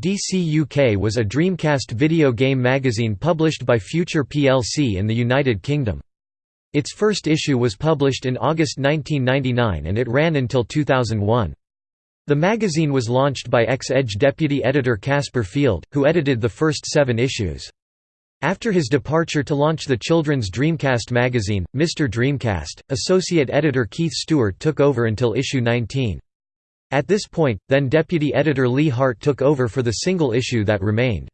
DC UK was a Dreamcast video game magazine published by Future plc in the United Kingdom. Its first issue was published in August 1999 and it ran until 2001. The magazine was launched by ex-Edge deputy editor Caspar Field, who edited the first seven issues. After his departure to launch the children's Dreamcast magazine, Mr. Dreamcast, associate editor Keith Stewart took over until issue 19. At this point, then deputy editor Lee Hart took over for the single issue that remained.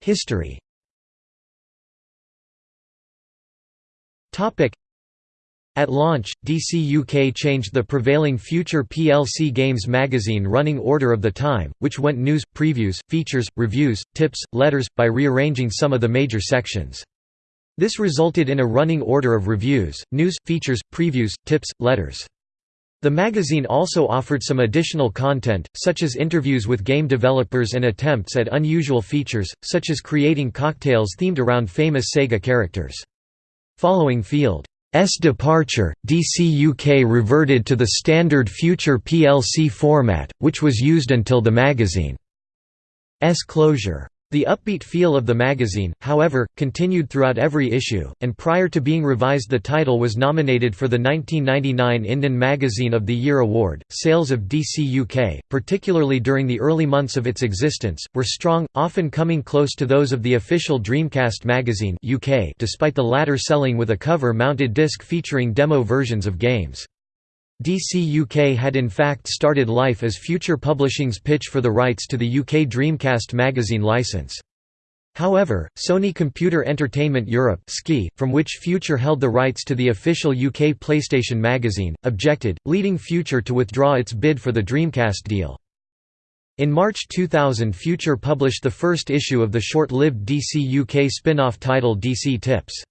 History At launch, DC UK changed the prevailing Future plc Games magazine running order of the time, which went news, previews, features, reviews, tips, letters, by rearranging some of the major sections. This resulted in a running order of reviews, news, features, previews, tips, letters. The magazine also offered some additional content, such as interviews with game developers and attempts at unusual features, such as creating cocktails themed around famous Sega characters. Following Field's departure, DC UK reverted to the standard Future plc format, which was used until the magazine's closure. The upbeat feel of the magazine, however, continued throughout every issue, and prior to being revised the title was nominated for the 1999 Indon Magazine of the Year award. Sales of DC UK, particularly during the early months of its existence, were strong, often coming close to those of the official Dreamcast magazine UK despite the latter selling with a cover-mounted disc featuring demo versions of games. DC UK had in fact started life as Future Publishing's pitch for the rights to the UK Dreamcast magazine license. However, Sony Computer Entertainment Europe from which Future held the rights to the official UK PlayStation magazine, objected, leading Future to withdraw its bid for the Dreamcast deal. In March 2000 Future published the first issue of the short-lived DC UK spin-off title DC Tips.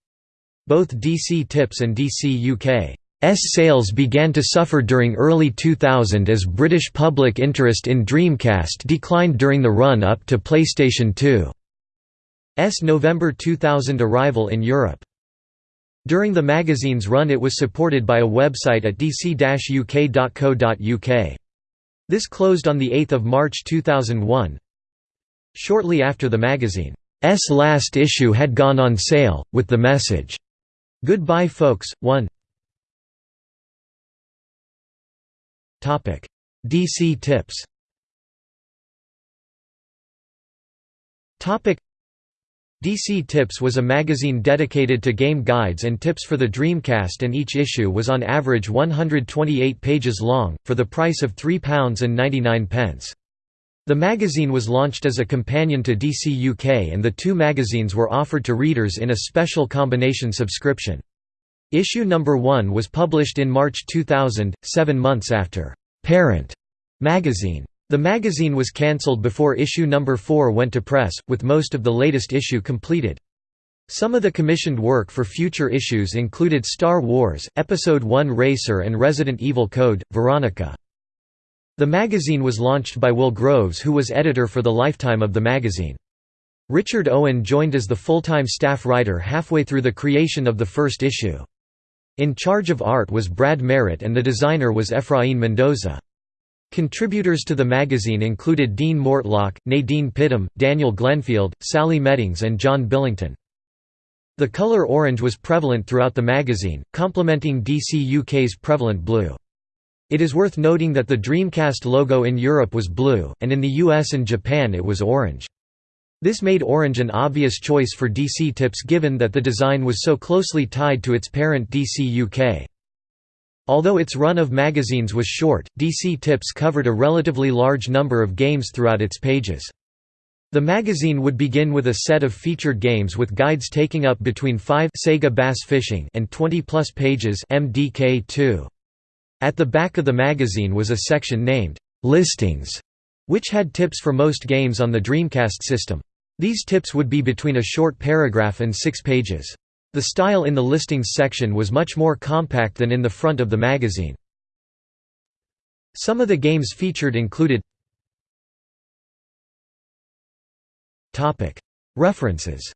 Both DC Tips and DC UK sales began to suffer during early 2000 as British public interest in Dreamcast declined during the run-up to PlayStation 2's November 2000 arrival in Europe. During the magazine's run it was supported by a website at dc-uk.co.uk. This closed on 8 March 2001. Shortly after the magazine's last issue had gone on sale, with the message, "'Goodbye folks, 1 DC tips DC Tips was a magazine dedicated to game guides and tips for the Dreamcast and each issue was on average 128 pages long, for the price of £3.99. The magazine was launched as a companion to DC UK and the two magazines were offered to readers in a special combination subscription. Issue number 1 was published in March 2000, seven months after Parent magazine. The magazine was cancelled before issue number 4 went to press, with most of the latest issue completed. Some of the commissioned work for future issues included Star Wars, Episode 1 Racer and Resident Evil Code, Veronica. The magazine was launched by Will Groves who was editor for the lifetime of the magazine. Richard Owen joined as the full-time staff writer halfway through the creation of the first issue. In charge of art was Brad Merritt and the designer was Efrain Mendoza. Contributors to the magazine included Dean Mortlock, Nadine Pidham, Daniel Glenfield, Sally Meddings and John Billington. The color orange was prevalent throughout the magazine, complementing DC UK's prevalent blue. It is worth noting that the Dreamcast logo in Europe was blue, and in the US and Japan it was orange. This made orange an obvious choice for DC Tips given that the design was so closely tied to its parent DC UK. Although its run of magazines was short, DC Tips covered a relatively large number of games throughout its pages. The magazine would begin with a set of featured games with guides taking up between 5 Sega Bass Fishing and 20 plus pages MDK2. At the back of the magazine was a section named Listings, which had tips for most games on the Dreamcast system. These tips would be between a short paragraph and six pages. The style in the listings section was much more compact than in the front of the magazine. Some of the games featured included References